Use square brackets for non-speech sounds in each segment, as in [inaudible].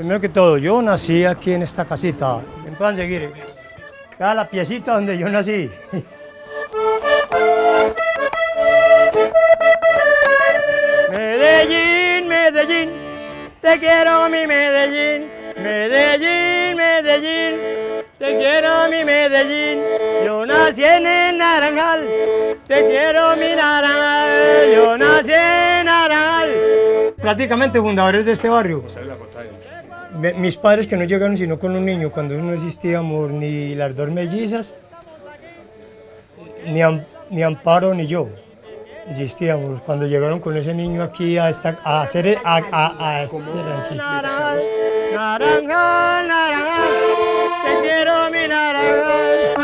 Primero que todo, yo nací aquí en esta casita. Me puedan seguir. Vea la piecita donde yo nací. [laughs] Medellín, Medellín, te quiero mi Medellín. Medellín, Medellín, te quiero mi Medellín. Yo nací en el Naranjal, te quiero mi Naranjal. Yo nací en Naranjal. Prácticamente fundadores de este barrio. Me- Mis padres que no llegaron sino con un niño, cuando no existíamos ni las dos mellizas, ni, Am- ni Amparo ni yo. Existíamos cuando llegaron con ese niño aquí a, esta, a hacer a, a, a este ranchito. Naranjal, naranjal, te quiero mi naranjal.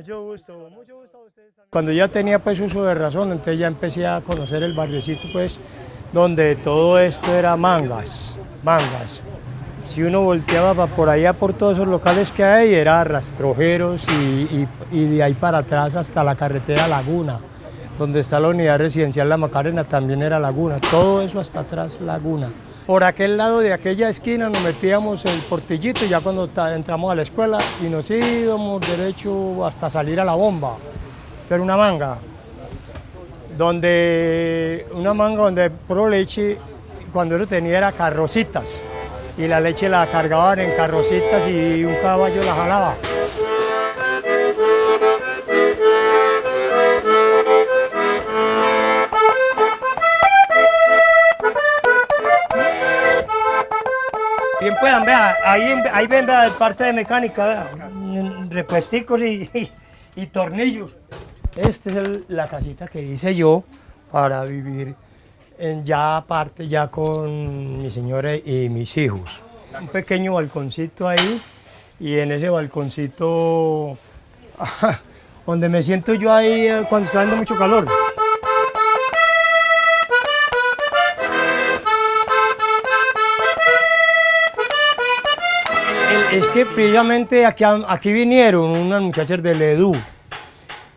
Mucho gusto, mucho gusto a ustedes. Cuando ya tenía pues uso de razón, entonces ya empecé a conocer el barriocito pues, donde todo esto era mangas, mangas. Si uno volteaba por allá por todos esos locales que hay, era rastrojeros y- y de ahí para atrás hasta la carretera Laguna, donde está la unidad residencial La Macarena, también era Laguna, todo eso hasta atrás Laguna. Por aquel lado de aquella esquina nos metíamos el portillito ya cuando entramos a la escuela y nos íbamos derecho hasta salir a la bomba, hacer una manga, donde una manga donde pro leche, cuando eso tenía era carrocitas y la leche la cargaban en carrocitas y un caballo la jalaba. Puedan, vea, ahí, ahí ven vea, parte de mecánica, vea, repuesticos y, y- tornillos. Esta es la casita que hice yo para vivir ya aparte, ya con mi señora y mis hijos. Un pequeño balconcito ahí y en ese balconcito [laughs] donde me siento yo ahí eh, cuando está dando mucho calor. Es que precisamente aquí, aquí vinieron unas muchachas del EDU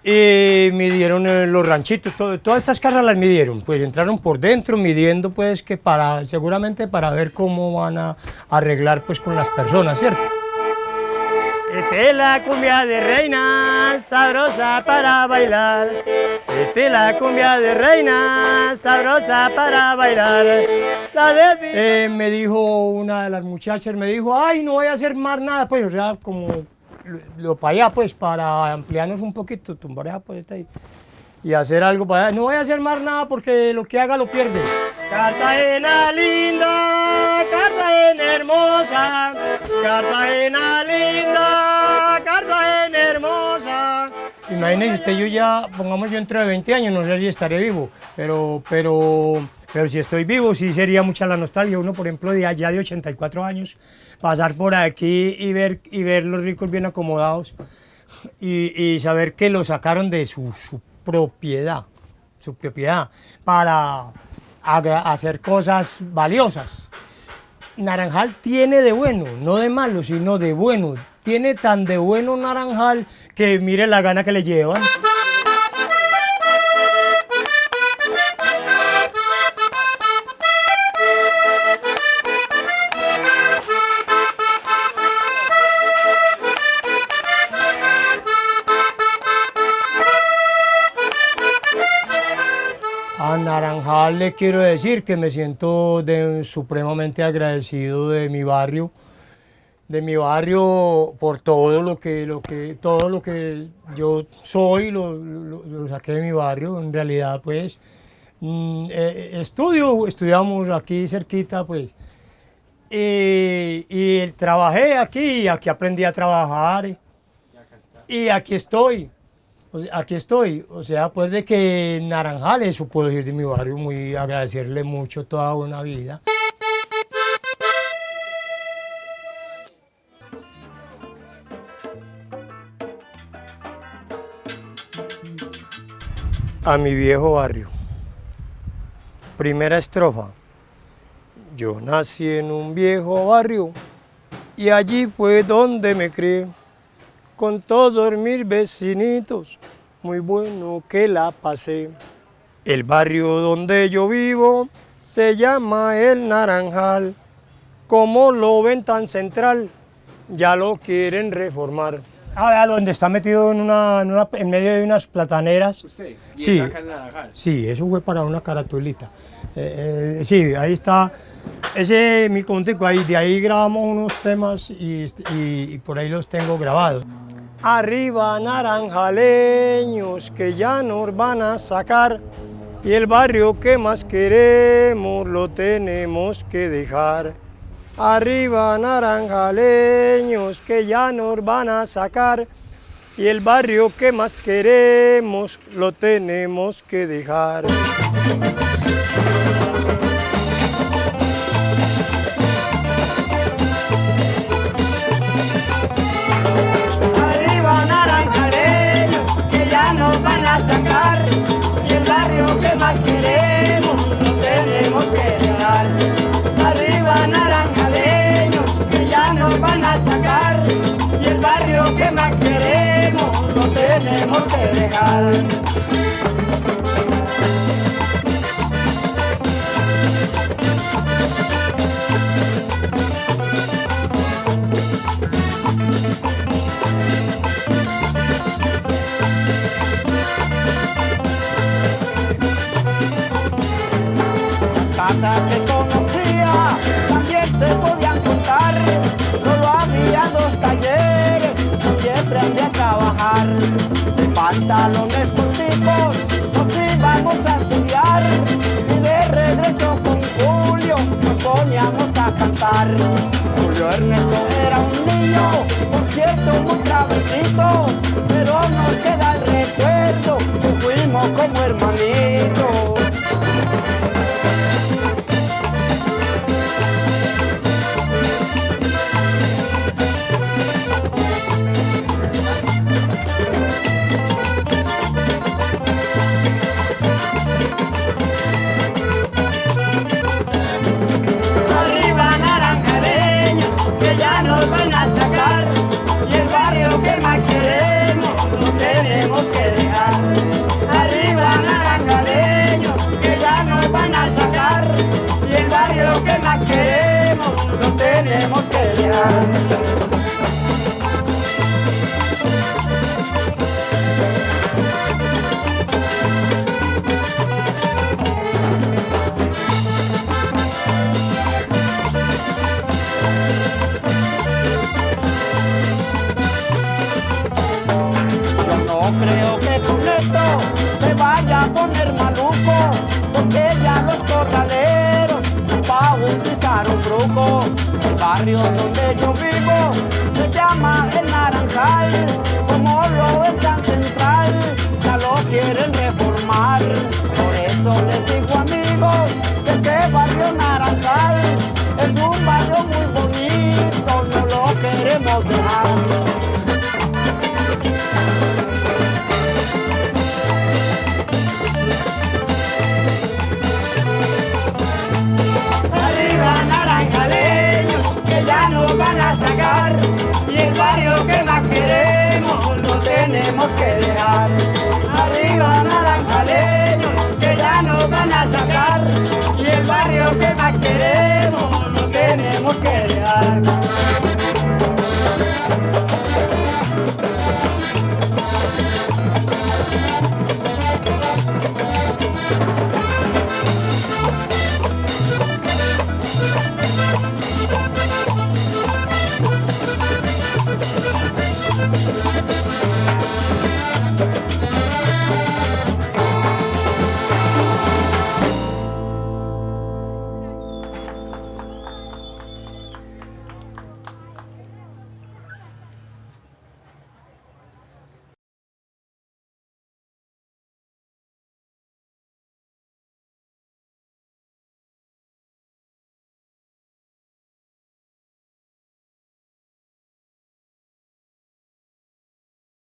y midieron eh, los ranchitos, todas estas casas las midieron, pues entraron por dentro midiendo pues que para, seguramente para ver cómo van a arreglar pues con las personas, ¿cierto? Esta es la cumbia de reina, sabrosa para bailar. Esta es la cumbia de reina, sabrosa para bailar. La de... Eh, me dijo una de las muchachas, me dijo, ay, no voy a hacer más nada, pues, o sea, como lo, lo para allá, pues, para ampliarnos un poquito, tumbar esa poeta ahí y hacer algo para allá. No voy a hacer más nada porque lo que haga lo pierde. Cartagena linda, Cartagena hermosa, Cartagena linda. Imagínese usted, yo ya, pongamos yo dentro de 20 años, no sé si estaré vivo, pero, pero, pero si estoy vivo, sí sería mucha la nostalgia. Uno, por ejemplo, de allá de 84 años, pasar por aquí y ver, y ver los ricos bien acomodados y, saber que lo sacaron de su, propiedad, su propiedad, para hacer cosas valiosas. Naranjal tiene de bueno, no de malo, sino de bueno. Tiene tan de bueno Naranjal que mire la gana que le llevan. A Naranjal le quiero decir que me siento de- supremamente agradecido de mi barrio, de mi barrio por todo lo que, lo que, todo lo que yo soy, lo, saqué de mi barrio, en realidad pues mm, eh, estudio, estudiamos aquí cerquita pues, y, y trabajé aquí, aquí aprendí a trabajar, y aquí estoy. Aquí estoy, o sea, pues de que Naranjal, eso puedo decir de mi barrio, muy agradecerle mucho toda una vida. A mi viejo barrio, Primera estrofa. Yo nací en un viejo barrio y allí fue donde me crié, con todos mis vecinitos, muy bueno que la pasé. El barrio donde yo vivo se llama El Naranjal, como lo ven tan central, ya lo quieren reformar. Ah, vea donde está metido en, una, en, una- en medio de unas plataneras. ¿Usted? ¿Y Sí. acá? Sí, eso fue para una caratulita. Eh, eh, sí, ahí está. Ese mi contigo, ahí, de ahí grabamos unos temas y, y- y por ahí los tengo grabados. Arriba naranjaleños que ya nos van a sacar y el barrio que más queremos lo tenemos que dejar. Arriba naranjaleños que ya nos van a sacar y el barrio que más queremos lo tenemos que dejar. Arriba naranjaleños que ya nos van a sacar tenemos que pantalones corticos nos íbamos a estudiar. Y de regreso con Julio nos poníamos a cantar. Julio Ernesto era un niño, por cierto muy travesito, que barrio donde yo vivo se llama El Naranjal,